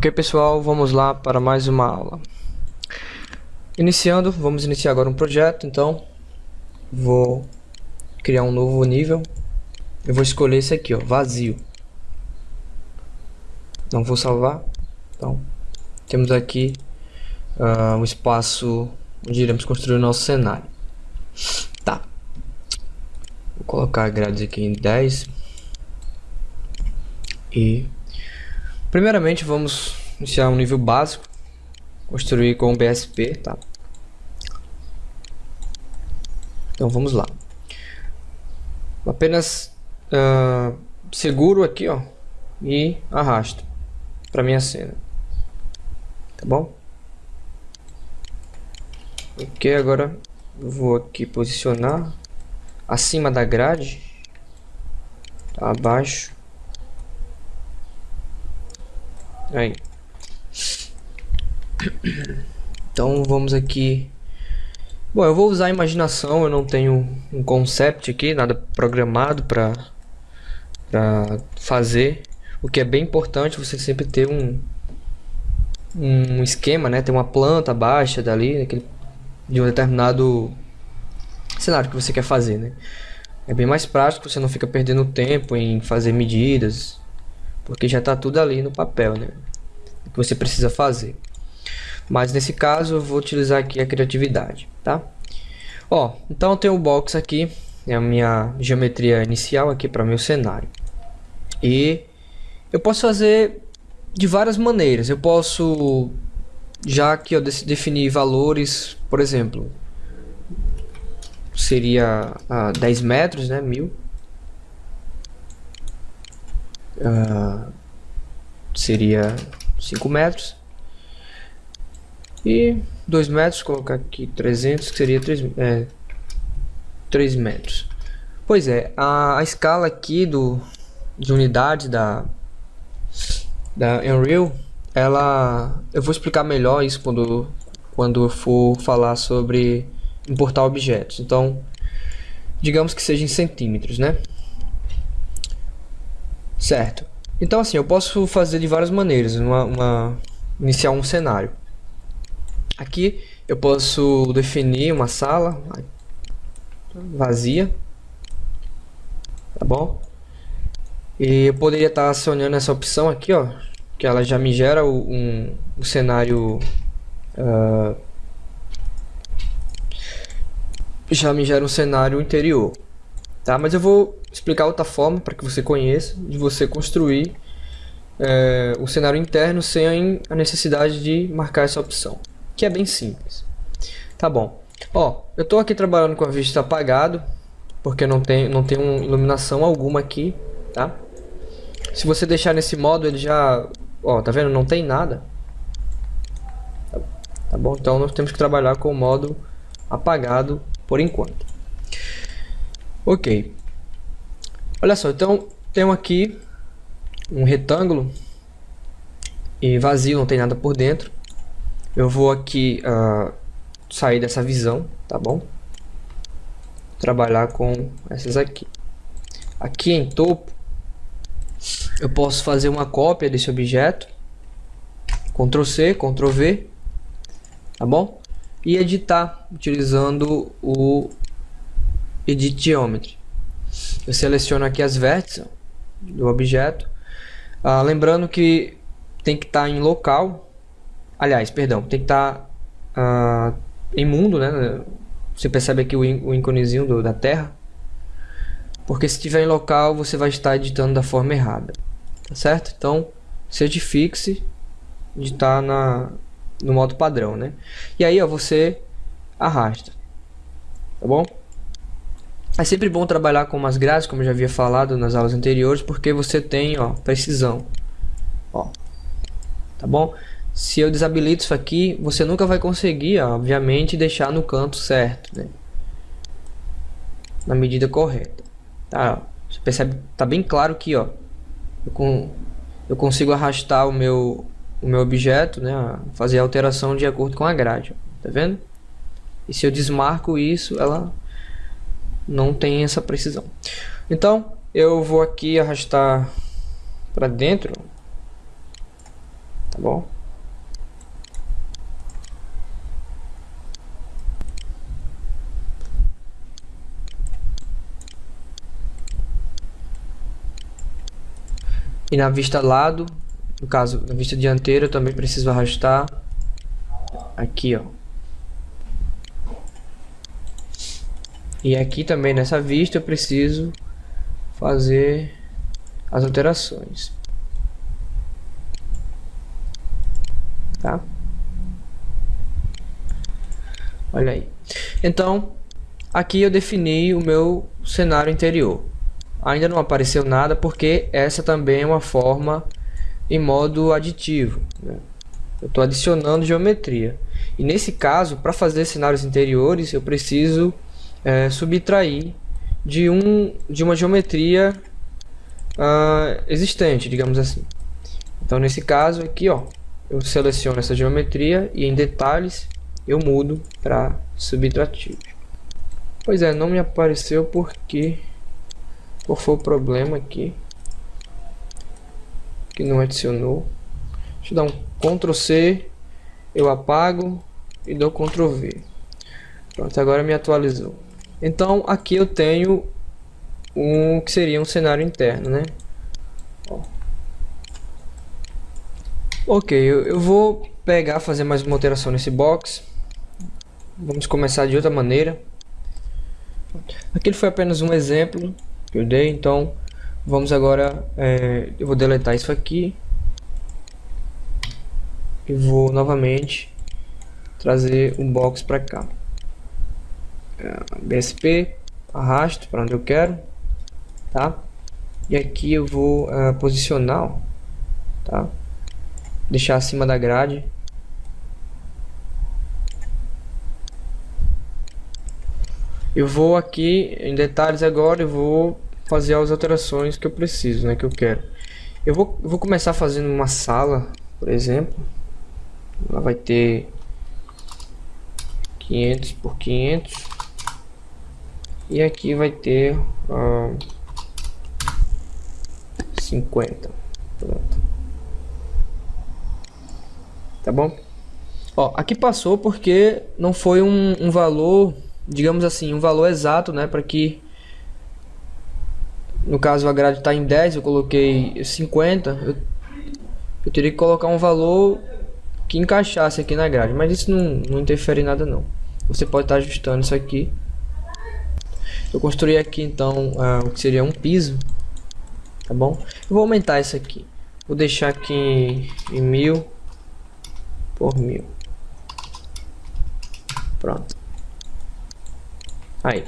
Ok pessoal, vamos lá para mais uma aula. Iniciando, vamos iniciar agora um projeto, então vou criar um novo nível. Eu vou escolher esse aqui, ó, vazio. Não vou salvar. Então, temos aqui uh, um espaço onde iremos construir o nosso cenário. Tá. Vou colocar grades aqui em 10. E Primeiramente vamos iniciar um nível básico, construir com BSP, tá? Então vamos lá. Apenas uh, seguro aqui, ó, e arrasto para minha cena, tá bom? Ok, agora vou aqui posicionar acima da grade, tá, abaixo Aí. Então vamos aqui. Bom, eu vou usar a imaginação, eu não tenho um concept aqui, nada programado para fazer. O que é bem importante você sempre ter um um esquema, né? Ter uma planta baixa dali, aquele, de um determinado cenário que você quer fazer, né? É bem mais prático, você não fica perdendo tempo em fazer medidas, porque já está tudo ali no papel, né? O que você precisa fazer. Mas nesse caso eu vou utilizar aqui a criatividade, tá? Ó, então eu tenho o box aqui, é a minha geometria inicial aqui para meu cenário. E eu posso fazer de várias maneiras. Eu posso já que eu definir valores, por exemplo, seria uh, 10 metros, né, mil uh, seria 5 metros. E 2 metros, colocar aqui 300 que seria 3, é, 3 metros. Pois é, a, a escala aqui do, de unidade da, da Unreal ela, eu vou explicar melhor isso quando, quando eu for falar sobre importar objetos. Então digamos que seja em centímetros né Certo. Então assim, eu posso fazer de várias maneiras, uma, uma, iniciar um cenário. Aqui eu posso definir uma sala vazia, tá bom? E eu poderia estar acionando essa opção aqui, ó, que ela já me gera um, um cenário uh, já me gera um cenário interior, tá? Mas eu vou explicar outra forma para que você conheça de você construir é, o cenário interno sem a necessidade de marcar essa opção, que é bem simples. Tá bom. Ó, eu estou aqui trabalhando com a vista apagado, porque não tem não tem uma iluminação alguma aqui, tá? Se você deixar nesse modo, ele já, ó, tá vendo? Não tem nada. Tá bom? Então nós temos que trabalhar com o modo apagado por enquanto. Ok. Olha só, então tenho aqui um retângulo e vazio, não tem nada por dentro. Eu vou aqui uh, sair dessa visão, tá bom? Trabalhar com essas aqui. Aqui em topo, eu posso fazer uma cópia desse objeto. Ctrl C, Ctrl V, tá bom? E editar utilizando o Edit Geometry. Eu seleciono aqui as vértices do objeto. Ah, lembrando que tem que estar tá em local. Aliás, perdão, tem que estar tá, ah, em mundo, né? Você percebe aqui o, íconezinho do, da Terra. Porque se estiver em local, você vai estar editando da forma errada. Tá certo? Então, certifique-se de estar tá na, no modo padrão, né? E aí, ó, você arrasta. Tá bom? É sempre bom trabalhar com umas grades, como eu já havia falado nas aulas anteriores, porque você tem ó, precisão. Ó, tá bom? Se eu desabilito isso aqui, você nunca vai conseguir, ó, obviamente, deixar no canto certo, né? Na medida correta. Tá? Você percebe, tá bem claro que, ó, eu, com, eu consigo arrastar o meu, o meu objeto, né? Fazer a alteração de acordo com a grade, ó, tá vendo? E se eu desmarco isso, ela não tem essa precisão. Então, eu vou aqui arrastar para dentro. Tá bom? E na vista lado, no caso, na vista dianteira, eu também preciso arrastar aqui, ó. E aqui também nessa vista eu preciso fazer as alterações. Tá? Olha aí. Então, aqui eu defini o meu cenário interior ainda não apareceu nada porque essa também é uma forma em modo aditivo. Né? Eu estou adicionando geometria. E nesse caso, para fazer cenários interiores, eu preciso é, subtrair de, um, de uma geometria uh, existente, digamos assim. Então, nesse caso aqui, ó, eu seleciono essa geometria e em detalhes eu mudo para subtrativo. Pois é, não me apareceu porque qual foi o problema aqui? Que não adicionou. Deixa eu dar um Ctrl C. Eu apago e dou Ctrl V. Pronto, agora me atualizou. Então aqui eu tenho um que seria um cenário interno, né? Ok, eu, eu vou pegar, fazer mais uma alteração nesse box. Vamos começar de outra maneira. Aquele foi apenas um exemplo que eu dei. Então, vamos agora, é, eu vou deletar isso aqui. E vou novamente trazer um box para cá. É, BSP, arrasto para onde eu quero, tá? E aqui eu vou uh, posicionar, tá? Deixar acima da grade. Eu vou aqui em detalhes agora, eu vou fazer as alterações que eu preciso, né, que eu quero. Eu vou, vou começar fazendo uma sala, por exemplo. Ela vai ter 500 por 500. E aqui vai ter uh, 50. Pronto. Tá bom? Ó, aqui passou porque não foi um, um valor digamos assim, um valor exato, né, para que no caso a grade está em 10, eu coloquei 50, eu, eu teria que colocar um valor que encaixasse aqui na grade, mas isso não, não interfere em nada não. Você pode estar tá ajustando isso aqui. Eu construí aqui então uh, o que seria um piso, tá bom? Eu vou aumentar isso aqui. Vou deixar aqui em, mil por mil. Pronto. Aí.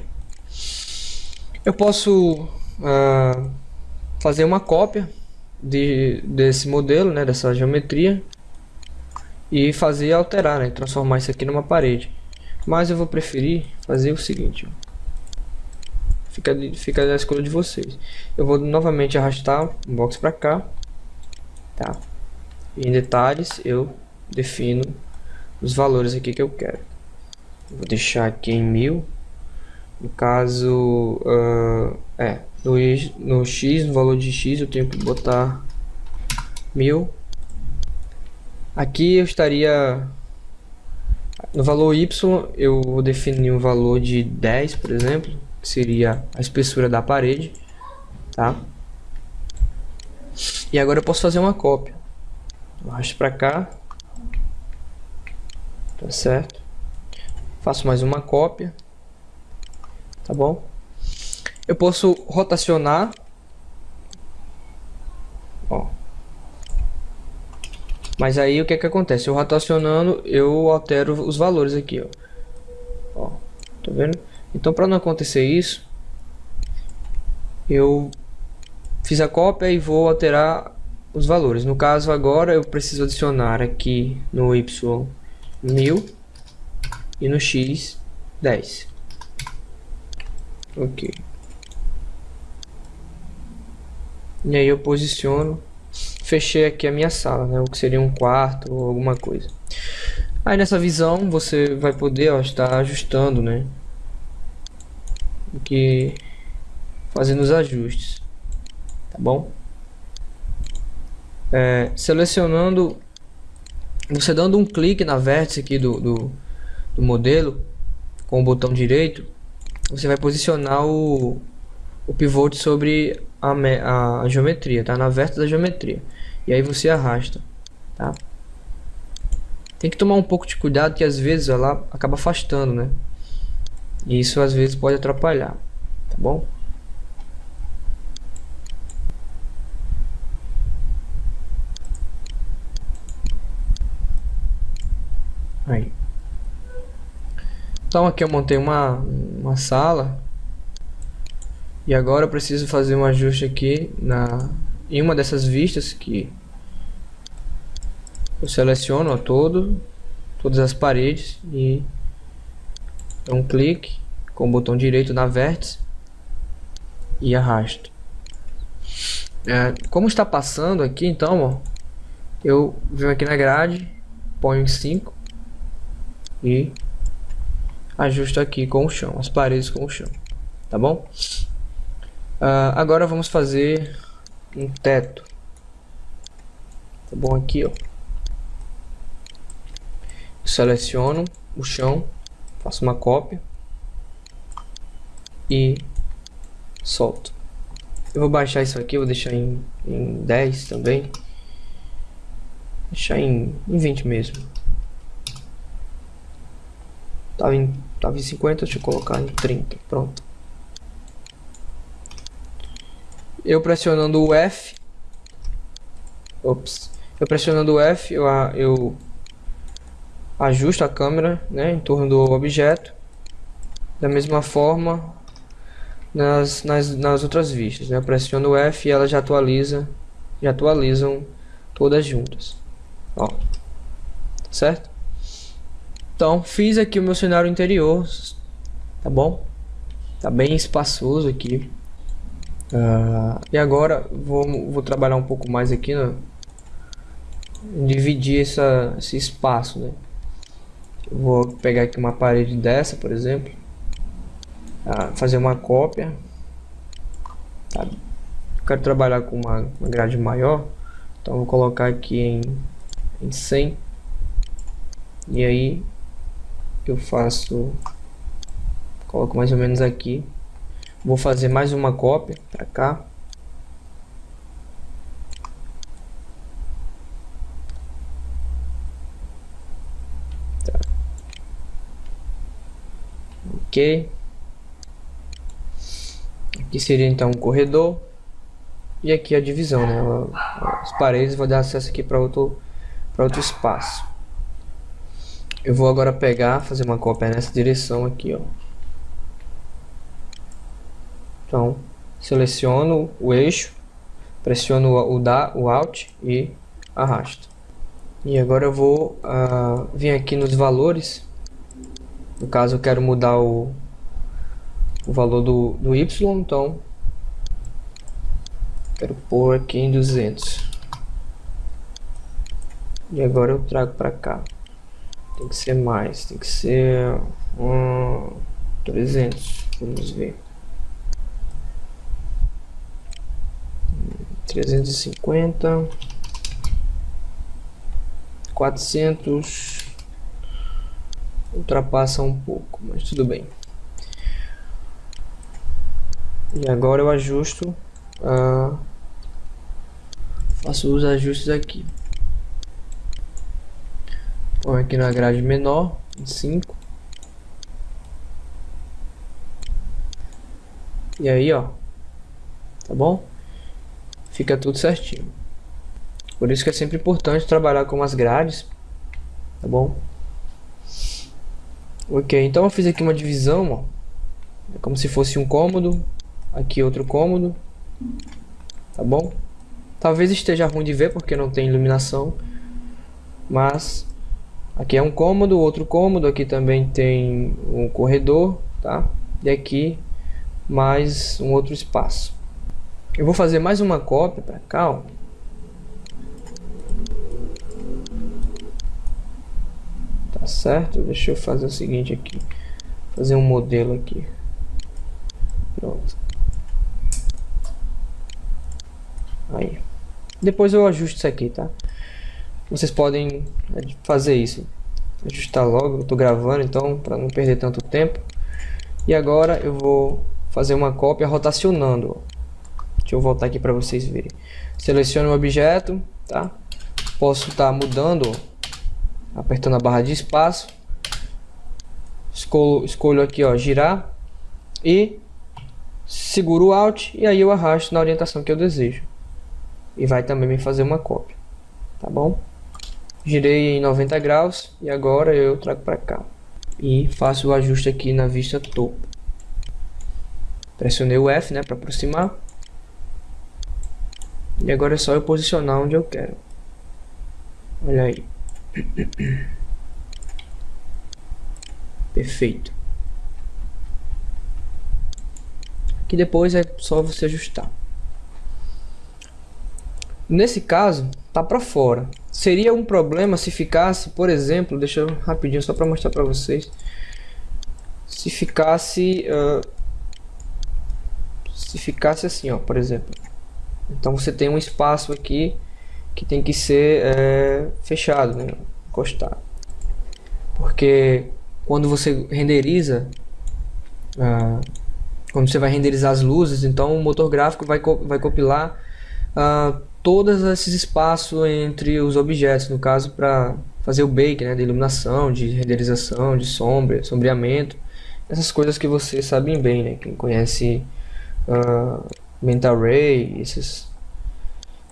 Eu posso uh, fazer uma cópia de, desse modelo, né, dessa geometria e fazer alterar, né, transformar isso aqui numa parede. Mas eu vou preferir fazer o seguinte. Fica, fica a escolha de vocês. Eu vou novamente arrastar um box para cá, tá? E em detalhes eu defino os valores aqui que eu quero. Vou deixar aqui em mil no caso, uh, é, no, no x, no valor de x eu tenho que botar mil. Aqui eu estaria no valor y eu vou definir um valor de 10, por exemplo, seria a espessura da parede, tá? E agora eu posso fazer uma cópia. Arrasto para cá. Tá certo? Faço mais uma cópia tá bom? Eu posso rotacionar, ó. Mas aí o que é que acontece? Eu rotacionando, eu altero os valores aqui, ó. Então para não acontecer isso, eu fiz a cópia e vou alterar os valores. No caso agora eu preciso adicionar aqui no Y 1000 e no X 10. Ok. E aí eu posiciono, fechei aqui a minha sala, né? O que seria um quarto ou alguma coisa. Aí nessa visão você vai poder ó, estar ajustando, né? O que fazendo os ajustes, tá bom? É, selecionando Você dando um clique na vértice aqui do, do, do modelo, com o botão direito, você vai posicionar o, o pivote sobre a, a geometria, tá? Na vértice da geometria. E aí você arrasta, tá? Tem que tomar um pouco de cuidado que às vezes ela acaba afastando, né? Isso às vezes pode atrapalhar, tá bom? Aí. Então aqui eu montei uma, uma sala. E agora eu preciso fazer um ajuste aqui na, em uma dessas vistas que eu seleciono ó, todo, todas as paredes e dou um clique com o botão direito na vértice e arrasto. É, como está passando aqui então, ó, eu venho aqui na grade, ponho em 5 e ajusto aqui com o chão, as paredes com o chão, tá bom? Uh, agora vamos fazer um teto, tá bom? Aqui, ó, seleciono o chão, faço uma cópia e solto. Eu vou baixar isso aqui, vou deixar em, em 10 também. Deixar em, em 20 mesmo. Tava em, tava em 50, deixa eu colocar em 30. Pronto. Eu pressionando o F. Ops. Eu pressionando o F, eu, eu ajusto a câmera né, em torno do objeto. Da mesma forma nas, nas, nas outras vistas. Né? Eu pressiono o F e ela já atualiza, já atualizam todas juntas. Ó. Certo? Então, fiz aqui o meu cenário interior, tá bom? Tá bem espaçoso aqui. Uh, e agora vou, vou trabalhar um pouco mais aqui, né? dividir essa, esse espaço, né? Vou pegar aqui uma parede dessa, por exemplo, uh, fazer uma cópia. Tá? Eu quero trabalhar com uma, uma grade maior, então vou colocar aqui em, em 100 e aí eu faço coloco mais ou menos aqui vou fazer mais uma cópia para cá ok aqui seria então um corredor e aqui a divisão né as paredes vou dar acesso aqui para outro para outro espaço eu vou agora pegar, fazer uma cópia nessa direção aqui, ó. Então, seleciono o eixo, pressiono o, da, o Alt e arrasto. E agora eu vou uh, vir aqui nos valores. No caso, eu quero mudar o, o valor do, do Y, então quero pôr aqui em 200. E agora eu trago para cá. Tem que ser mais, tem que ser um, 300, vamos ver. 350 400 ultrapassa um pouco, mas tudo bem. E agora eu ajusto, uh, faço os ajustes aqui. Põe aqui na grade menor, 5. E aí, ó. Tá bom? Fica tudo certinho. Por isso que é sempre importante trabalhar com as grades. Tá bom? Ok, então eu fiz aqui uma divisão, ó. É como se fosse um cômodo. Aqui outro cômodo. Tá bom? Talvez esteja ruim de ver porque não tem iluminação. Mas Aqui é um cômodo, outro cômodo, aqui também tem um corredor, tá? E aqui mais um outro espaço. Eu vou fazer mais uma cópia para cá, ó. Certo? Deixa eu fazer o seguinte aqui. Fazer um modelo aqui. Pronto. Aí. Depois eu ajusto isso aqui, tá? vocês podem fazer isso. Ajustar logo, eu estou gravando, então para não perder tanto tempo. E agora eu vou fazer uma cópia rotacionando. Deixa eu voltar aqui para vocês verem. Seleciono o objeto, tá? Posso estar tá mudando, apertando a barra de espaço. Escolho, escolho aqui, ó, girar e seguro o Alt e aí eu arrasto na orientação que eu desejo. E vai também me fazer uma cópia, tá bom? Girei em 90 graus e agora eu trago para cá e faço o ajuste aqui na vista topo. Pressionei o F, né, para aproximar. E agora é só eu posicionar onde eu quero. Olha aí. Perfeito. Aqui depois é só você ajustar. Nesse caso, tá para fora. Seria um problema se ficasse, por exemplo, deixa eu rapidinho só para mostrar para vocês. Se ficasse uh, se ficasse assim, ó, por exemplo. Então você tem um espaço aqui que tem que ser é, fechado, né? encostado. Porque quando você renderiza, uh, quando você vai renderizar as luzes, então o motor gráfico vai, vai compilar uh, todos esses espaços entre os objetos, no caso para fazer o bake, né, de iluminação, de renderização, de sombra, sombreamento, essas coisas que vocês sabem bem, né, quem conhece uh, Mental Ray, esses,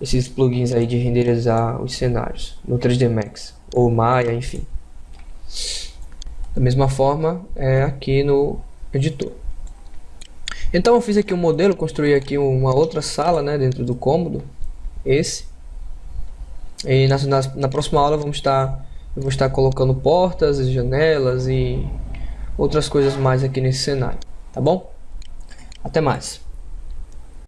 esses plugins aí de renderizar os cenários no 3D Max, ou Maya, enfim. Da mesma forma, é aqui no editor. Então eu fiz aqui um modelo, construí aqui uma outra sala né, dentro do cômodo, esse. E na, na, na, próxima aula vamos estar, eu vou estar colocando portas, janelas e outras coisas mais aqui nesse cenário, tá bom? Até mais!